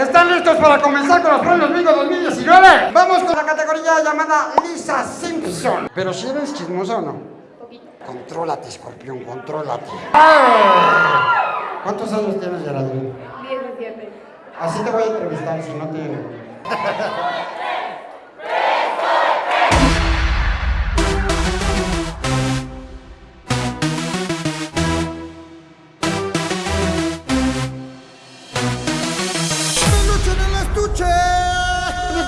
¿Están listos para comenzar con los premios Bingo 2019? Vamos con la categoría llamada Lisa Simpson. Pero si eres chismosa o no. Poquito. Contrólate, escorpión, contrólate. ¡Ay! ¿Cuántos años tienes, Geraldine? 17. Así te voy a entrevistar, si no te...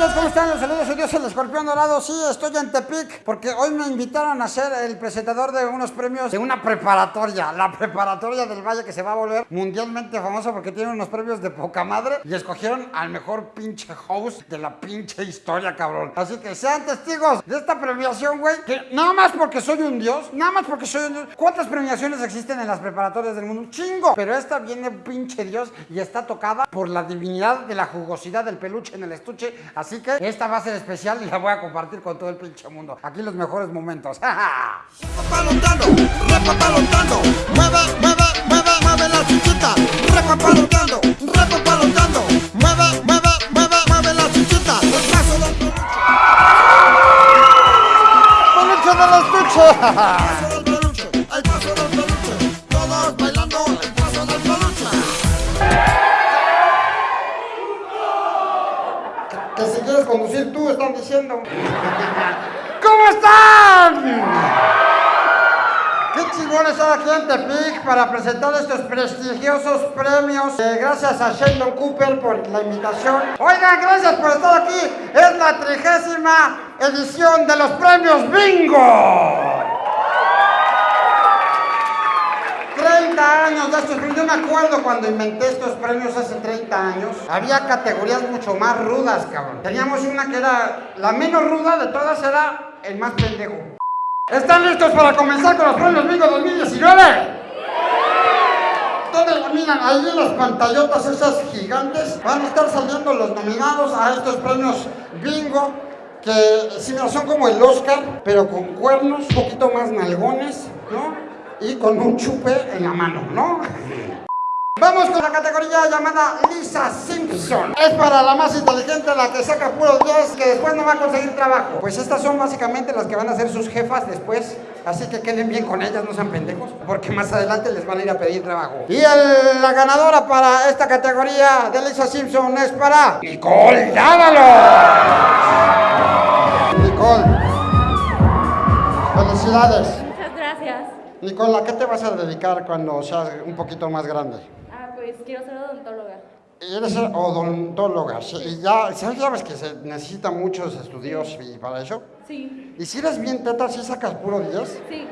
Amiguitos, ¿Cómo están? Los saludos, soy Dios el Escorpión Dorado. Sí, estoy en Tepic porque hoy me invitaron a ser el presentador de unos premios de una preparatoria, la preparatoria del Valle que se va a volver mundialmente famosa porque tiene unos premios de poca madre y escogieron al mejor pinche host de la pinche historia, cabrón. Así que sean testigos de esta premiación, güey, que nada más porque soy un dios, nada más porque soy un dios. ¿Cuántas premiaciones existen en las preparatorias del mundo? Un chingo. Pero esta viene pinche dios y está tocada por la divinidad de la jugosidad del peluche en el estuche. Así que esta va a ser especial y la voy a compartir con todo el pinche mundo. Aquí los mejores momentos. Repapalotando, repapalotando, mueve, mueve, mueve, mueve la chichita. Repapalotando, repapalotando, mueve, mueve, mueve, mueve la chichita. El paso del peluche, ¡Peluche del estuche! el presentar estos prestigiosos premios. Eh, gracias a Sheldon Cooper por la invitación. Oigan, gracias por estar aquí. Es la trigésima edición de los premios Bingo. 30 años de estos premios. Yo me acuerdo cuando inventé estos premios hace 30 años. Había categorías mucho más rudas, cabrón. Teníamos una que era la menos ruda de todas, era el más pendejo. ¿Están listos para comenzar con los premios Bingo 2019? Miran ahí en las pantallotas esas gigantes van a estar saliendo los nominados a estos premios Bingo que si no son como el Oscar, pero con cuernos, un poquito más nalgones, ¿no? Y con un chupe en la mano, ¿no? Vamos con la categoría llamada Lisa Simpson. Es para la más inteligente, la que saca puro 10, que después no va a conseguir trabajo. Pues estas son básicamente las que van a ser sus jefas después. Así que queden bien con ellas, no sean pendejos, porque más adelante les van a ir a pedir trabajo. Y el- la ganadora para esta categoría de Lisa Simpson es para Nicole Dávalos. Nicole, felicidades. Muchas gracias. Nicole, ¿a qué te vas a dedicar cuando seas un poquito más grande? Pues quiero ser odontóloga. Eres odontóloga, sí, y ya, ¿sabes, que se necesitan muchos estudios y para eso? Sí. Y si eres bien teta, si sacas puro 10. Sí.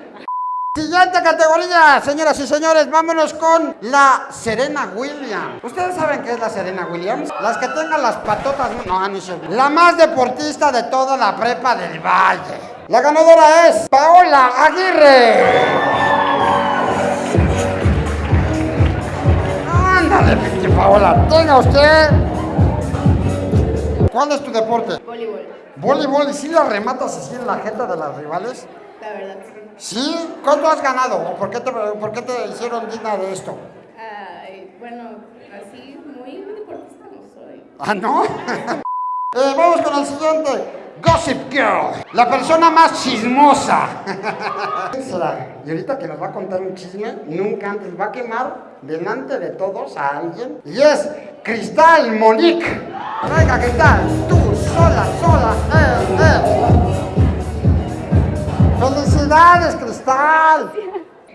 Siguiente categoría, señoras y señores, vámonos con la Serena Williams. ¿Ustedes saben qué es la Serena Williams? Las que tengan las patotas, no, no sé. La más deportista de toda la prepa del Valle. La ganadora es Paola Aguirre. Paola, tenga usted. ¿Cuál es tu deporte? Voleibol. Voleibol, ¿y si la rematas así en la jeta de las rivales? La verdad, sí. ¿Sí? ¿Cuánto has ganado? ¿O por qué te, por qué te hicieron digna de esto? Ay, bueno, así muy deportista no soy. ¿Ah, no? Eh, vamos con el siguiente. Gossip Girl, la persona más chismosa. ¿Quién será? Y ahorita que nos va a contar un chisme, nunca antes va a quemar delante de todos a alguien. Y es Cristal Monique. Venga, Cristal, tú sola, sola, eh, eh. ¡Felicidades, Cristal!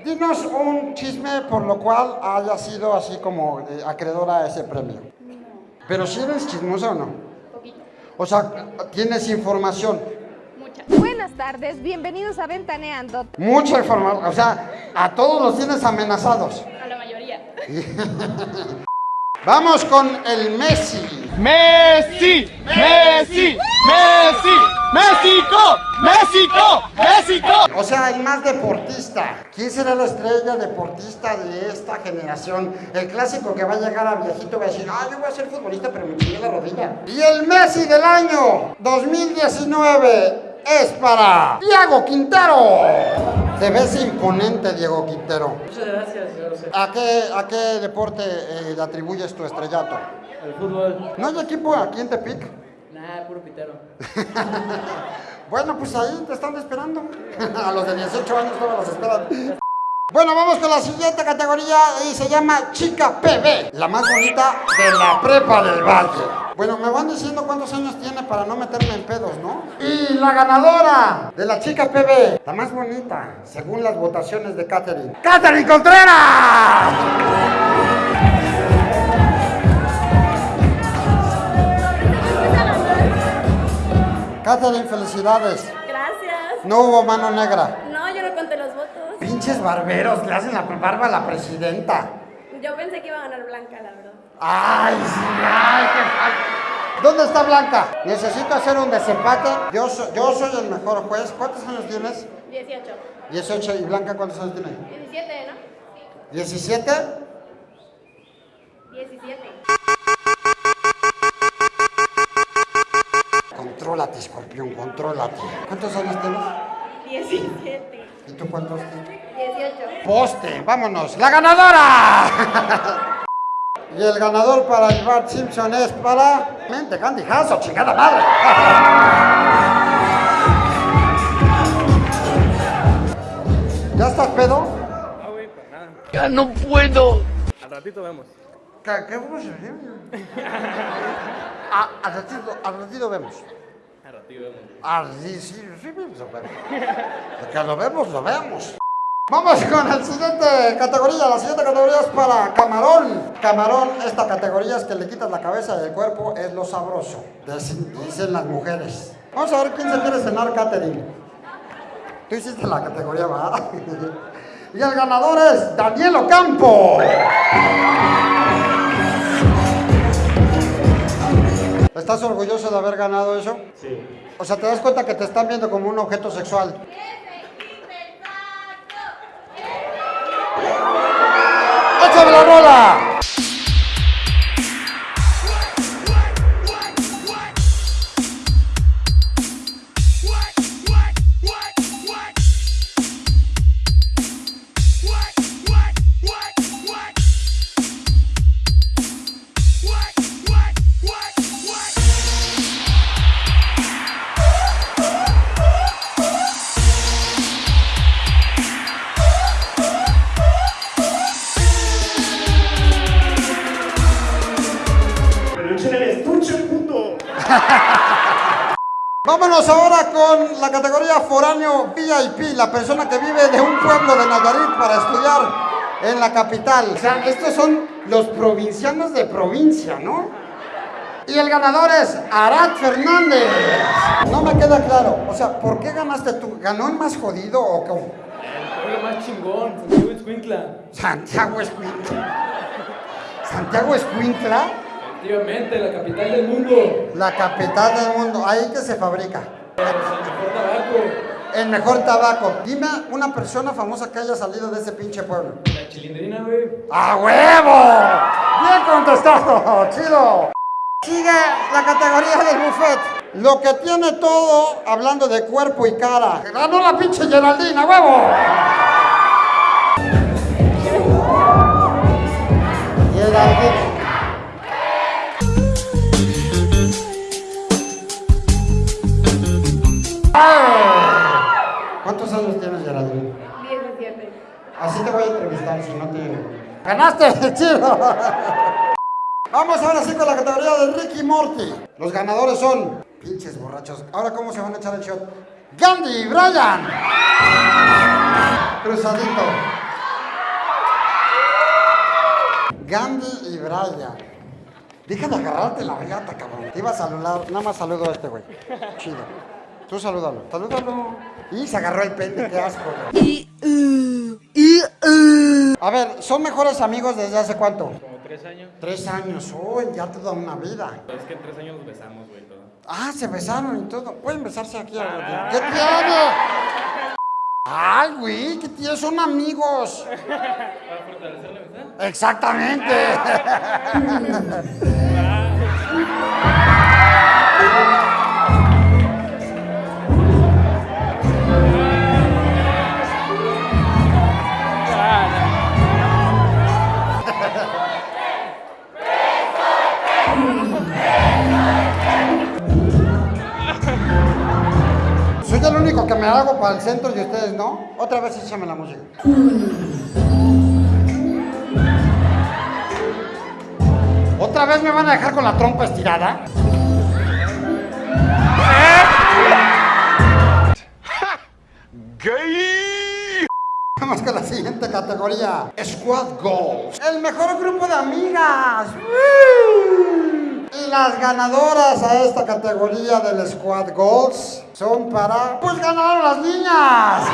Dinos un chisme por lo cual haya sido así como eh, acreedora a ese premio. Pero si eres chismosa o no. O sea, tienes información. Mucha. Buenas tardes, bienvenidos a Ventaneando. Mucha información. O sea, a todos los tienes amenazados. A la mayoría. Vamos con el Messi. Messi, Messi, Messi, México, México, México. O sea, el más deportista. ¿Quién será la estrella deportista de esta generación? El clásico que va a llegar a viejito va a decir, ah, yo voy a ser futbolista, pero me chingué la rodilla. Y el Messi del año 2019 es para Thiago Quintero. Te ves imponente, Diego Quintero. Muchas gracias, José. ¿A qué, a qué deporte eh, le atribuyes tu estrellato? El fútbol. ¿No hay equipo aquí en Tepic? Nada, puro pitero. Bueno, pues ahí te están esperando. A los de 18 años todos los esperan. Bueno, vamos con la siguiente categoría y se llama Chica PB, la más bonita de la prepa del Valle. Bueno, me van diciendo cuántos años tiene para no meterme en pedos, ¿no? Y la ganadora de la chica PB, la más bonita, según las votaciones de Catherine. ¡Catherine Contreras! Catherine, felicidades. Gracias. No hubo mano negra. No, yo no conté los votos. Pinches barberos, le hacen la barba a la presidenta. Yo pensé que iba a ganar Blanca, la verdad. Ay, sí, ay, qué. ¿Dónde está Blanca? Necesito hacer un desempate. Yo, so- yo soy el mejor juez. ¿Cuántos años tienes? 18. 18. ¿Y Blanca cuántos años tiene? 17, ¿no? 17. 17. Contrólate, escorpión, contrólate. ¿Cuántos años tienes? 17. ¿Y tú cuántos? 18. Poste, vámonos. ¡La ganadora! y el ganador para el Bart Simpson es para... Mente, Candy Hasso, chingada madre. ¿Ya estás pedo? Ah, güey, pues nada. Ya no puedo. Al ratito vemos. ¿Qué, qué vamos a hacer? Al, ratito, al ratito vemos. Al ratito vemos. Ah, sí, sí, sí, vemos, lo vemos. Lo vemos, lo vemos. Vamos con la siguiente categoría. La siguiente categoría es para camarón. Camarón, esta categoría es que le quitas la cabeza del cuerpo, es lo sabroso. Dicen, las mujeres. Vamos a ver quién se quiere cenar, Katherine. Tú hiciste la categoría, ¿verdad? y el ganador es Daniel Ocampo. ¿Estás orgulloso de haber ganado eso? Sí. O sea, te das cuenta que te están viendo como un objeto sexual. ¡Échame la rola! VIP, la persona que vive de un pueblo de Nayarit para estudiar en la capital. O sea, estos son los provincianos de provincia, ¿no? Y el ganador es Arad Fernández. No me queda claro. O sea, ¿por qué ganaste tú? ¿Ganó el más jodido o cómo? El pueblo más chingón, Santiago Escuintla. Santiago Escuintla. ¿Santiago Escuintla? Efectivamente, la capital del mundo. La capital del mundo. Ahí que se fabrica. Pues el mejor tabaco. El mejor tabaco. Dime una persona famosa que haya salido de ese pinche pueblo. La chilindrina, güey. ¡A huevo! Bien contestado, chido. Sigue la categoría del buffet. Lo que tiene todo hablando de cuerpo y cara. Ganó la pinche Geraldine, ¡a huevo! Así te voy a entrevistar, si no te... ¡Ganaste, chido! Vamos ahora sí con la categoría de Ricky Morty. Los ganadores son... Pinches borrachos. Ahora, ¿cómo se van a echar el shot? Gandhi y Brian. Cruzadito. Gandhi y Brian. Deja de agarrarte la regata, cabrón. Te iba a saludar. Nada más saludo a este güey. Chido. Tú salúdalo. Salúdalo. Y se agarró el pende, qué asco, güey. A ver, ¿son mejores amigos desde hace cuánto? Como tres años. Tres años. Uy, ya toda una vida. Es que en tres años nos besamos, güey, todo. Ah, se besaron y todo. Pueden besarse aquí ahora. ¿Qué tiene? Ay, güey, ¿qué tiene? Son amigos. Para fortalecer la amistad. Exactamente. me hago para el centro y ustedes no. Otra vez échame la música. ¿Otra vez me van a dejar con la trompa estirada? Vamos con la siguiente categoría. Squad Goals. El mejor grupo de amigas. Las ganadoras a esta categoría del Squad Goals son para... Pues ganaron las niñas.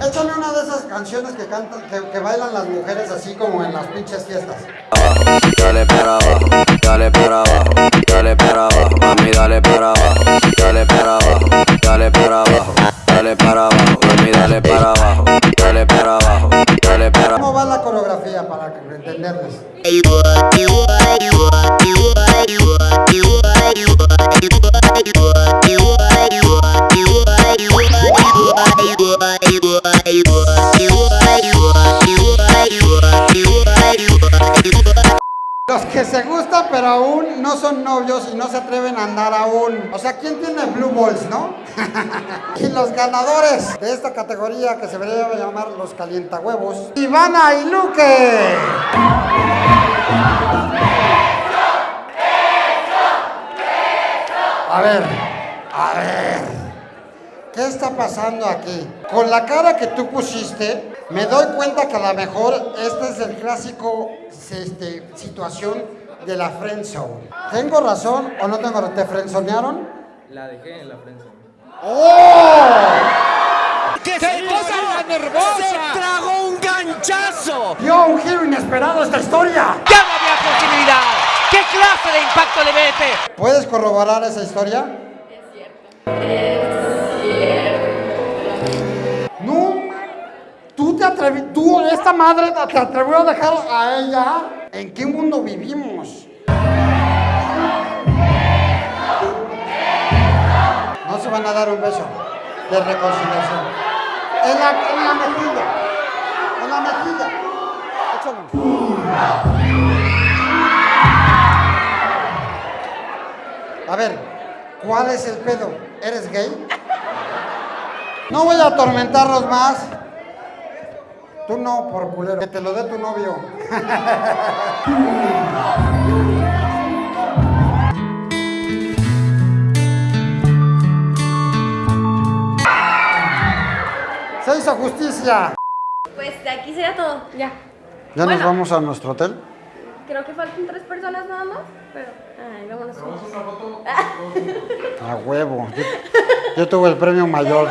Échame una de esas canciones que cantan, que, que bailan las mujeres así como en las pinches fiestas. Dale para abajo, dale para abajo, dale para abajo, mami, dale para abajo, se gustan pero aún no son novios y no se atreven a andar aún. O sea, ¿quién tiene Blue Balls, no? y los ganadores de esta categoría que se debería llamar los calientahuevos, Ivana y Luque. A ver, a ver. ¿Qué está pasando aquí? Con la cara que tú pusiste, me doy cuenta que a lo mejor este es el clásico este, situación de la friendzone. ¿Tengo razón o no tengo razón? ¿Te friendzonearon? La dejé en la prensa. ¡Oh! ¡Qué, cosa más nervosa! ¡Se tragó un ganchazo! ¡Dio un giro inesperado esta historia! ¡Ya no había posibilidad! ¿Qué clase de impacto le mete? ¿Puedes corroborar esa historia? No, tú te atreví, tú, esta madre te atrevió a dejar a ella. ¿En qué mundo vivimos? No se van a dar un beso de reconciliación. En la, en la mejilla. En la mejilla. Échalo. A ver, ¿cuál es el pedo? ¿Eres gay? No voy a atormentarlos más. Tú no, por culero. Que te lo dé tu novio. Se hizo justicia. Pues de aquí sería todo. Ya. ¿Ya nos vamos a nuestro hotel? Creo que faltan tres personas nada más. Pero. Ay, vámonos. A huevo. Yo, yo tuve el premio mayor.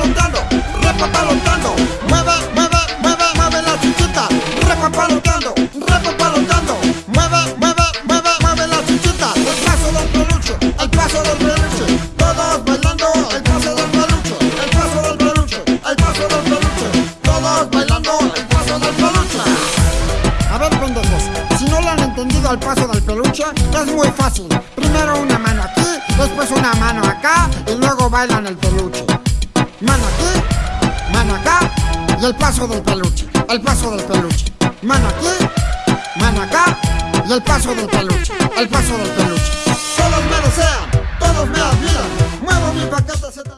Repapalotando, repapalotando, mueve, mueve, mueve, mueve la chichita. Repapalotando, repapalotando, mueve, mueve, mueve, mueve la chichita. El paso del peluche, el paso del peluche. Todos bailando, el paso del peluche, el paso del peluche, el paso del peluche. Todos bailando, el paso del peluche. A ver, pendejos, si no lo han entendido al paso del peluche, es muy fácil. Primero una mano aquí, después una mano acá y luego bailan el peluche. Mano aquí, mano acá y el paso del peluche, el paso del peluche. Mano aquí, mano acá y el paso del peluche, el paso del peluche. Todos me desean, todos me admiran, muevo mi paquete.